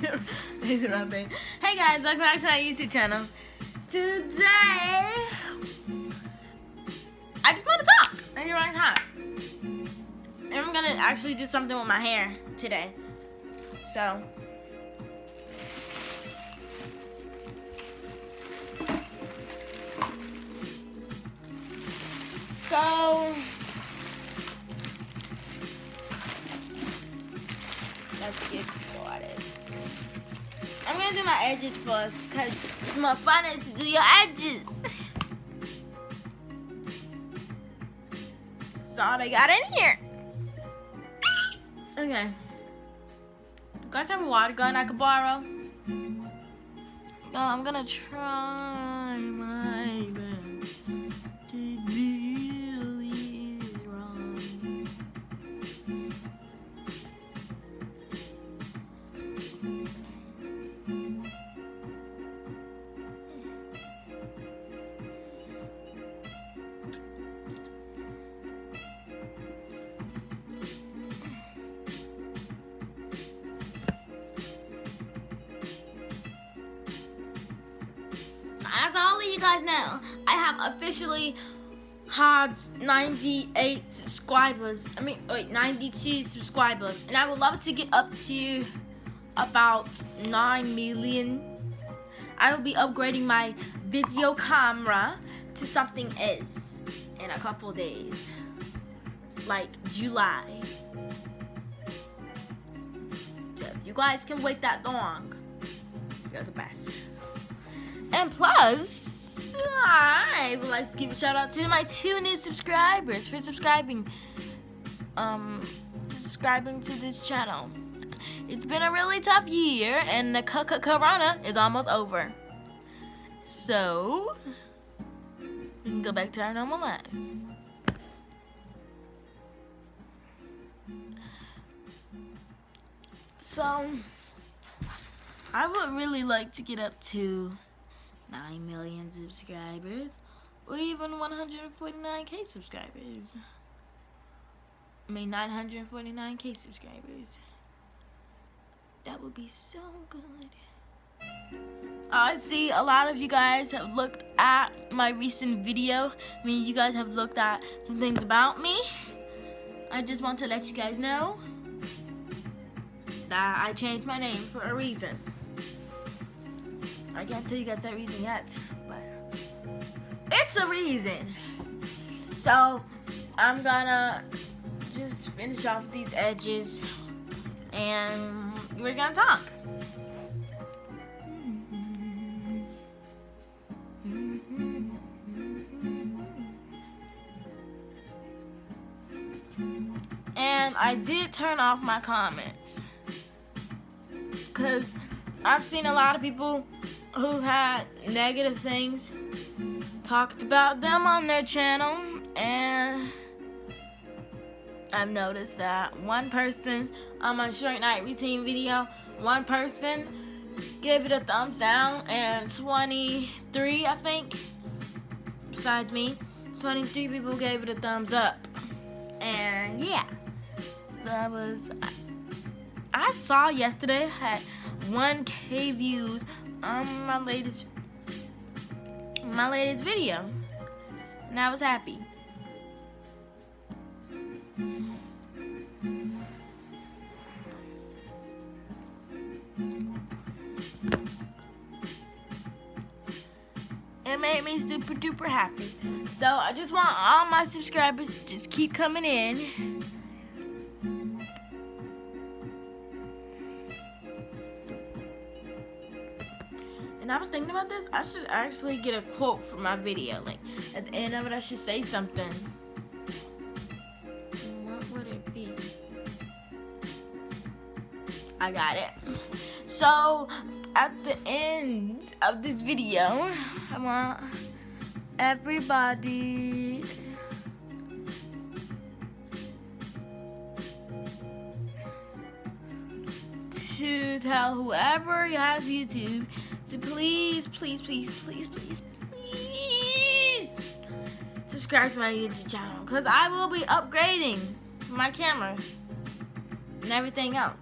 hey guys, welcome back to our YouTube channel. Today, I just want to talk. I just want to talk. And I'm gonna actually do something with my hair today. So. So. Started. I'm gonna do my edges first because it's more fun to do your edges. That's I got in here. Okay. You guys have a water gun I could borrow? No, I'm gonna try my As all of you guys know, I have officially had 98 subscribers. I mean, wait, 92 subscribers. And I would love to get up to about 9 million. I will be upgrading my video camera to something else in a couple days. Like July. So if you guys can wait that long, you're the best. And plus, I would like to give a shout out to my two new subscribers for subscribing, um, subscribing to this channel. It's been a really tough year, and the corona is almost over. So, we can go back to our normal lives. So, I would really like to get up to 9 million subscribers or even 149k subscribers. I mean 949k subscribers. That would be so good. I see a lot of you guys have looked at my recent video. I mean, you guys have looked at some things about me. I just want to let you guys know that I changed my name for a reason. I can't tell you guys that reason yet, but it's a reason. So I'm gonna just finish off these edges and we're gonna talk. And I did turn off my comments because I've seen a lot of people who had negative things talked about them on their channel and I've noticed that one person on my short night routine video, one person gave it a thumbs down and 23 I think besides me 23 people gave it a thumbs up. And yeah that was I saw yesterday had 1k views on my latest my latest video. And I was happy. It made me super duper happy. So I just want all my subscribers to just keep coming in thinking about this. I should actually get a quote for my video. Like at the end of it, I should say something. What would it be? I got it. So at the end of this video, I want everybody. To tell whoever has YouTube to please, please, please, please, please, please subscribe to my YouTube channel because I will be upgrading my camera and everything else.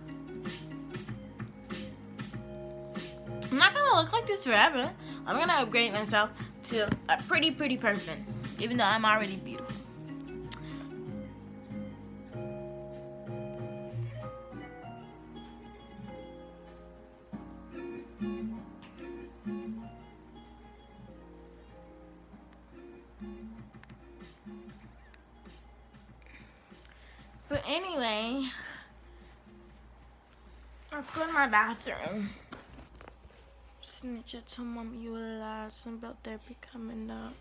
I'm not gonna look like this forever. I'm gonna upgrade myself to a pretty, pretty person, even though I'm already beautiful. Anyway, let's go to my bathroom. Snitch, I told mom you a lie. Something about therapy coming up.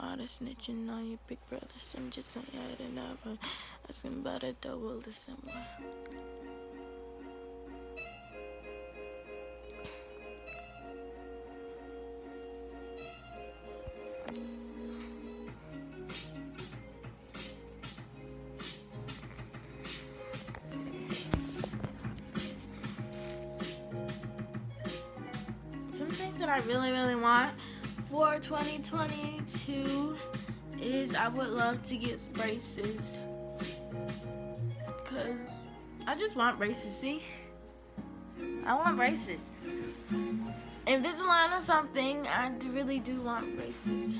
All the snitching on your big brother. Some just ain't adding up. Asking about a double December. That I really, really want for 2022 is I would love to get braces. Because I just want braces, see? I want braces. Invisalign or something, I really do want braces.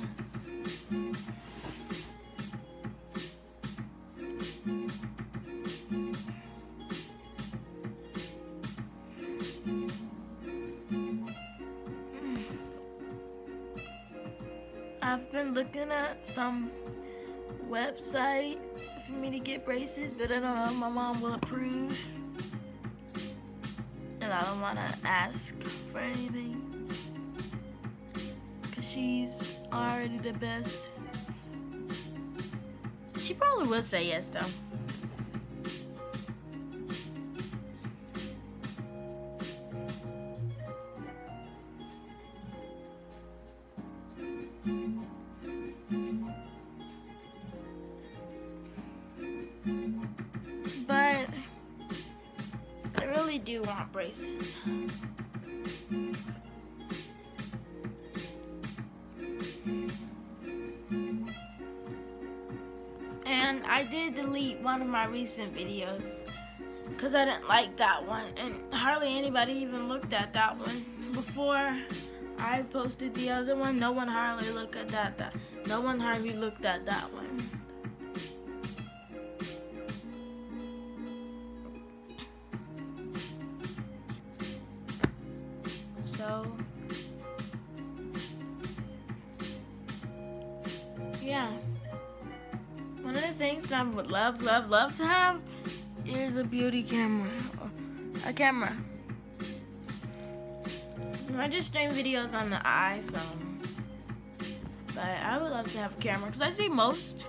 Been looking at some websites for me to get braces, but I don't know if my mom will approve. And I don't want to ask for anything. Because she's already the best. She probably would say yes, though. Braces. And I did delete one of my recent videos because I didn't like that one and hardly anybody even looked at that one. Before I posted the other one. No one hardly looked at that, that no one hardly looked at that one would love love love to have is a beauty camera. A camera. I just stream videos on the iPhone. But I would love to have a camera because I see most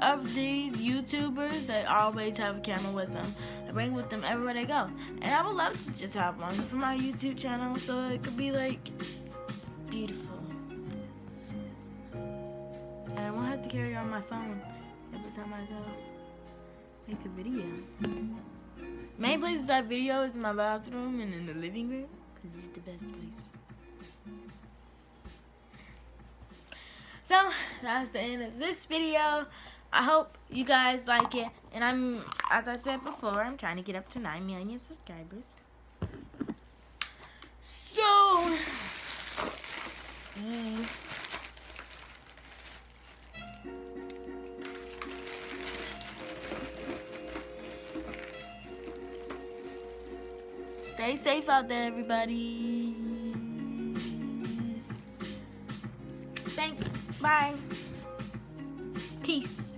of these YouTubers that always have a camera with them. They bring with them everywhere they go. And I would love to just have one for my YouTube channel so it could be like beautiful. And I won't have to carry on my phone every time I go make a video. Main places I video is in my bathroom and in the living room because it's the best place. So, that's the end of this video. I hope you guys like it. And I'm, as I said before, I'm trying to get up to 9 million subscribers. So, yeah. Stay safe out there, everybody. Thanks. Bye. Peace.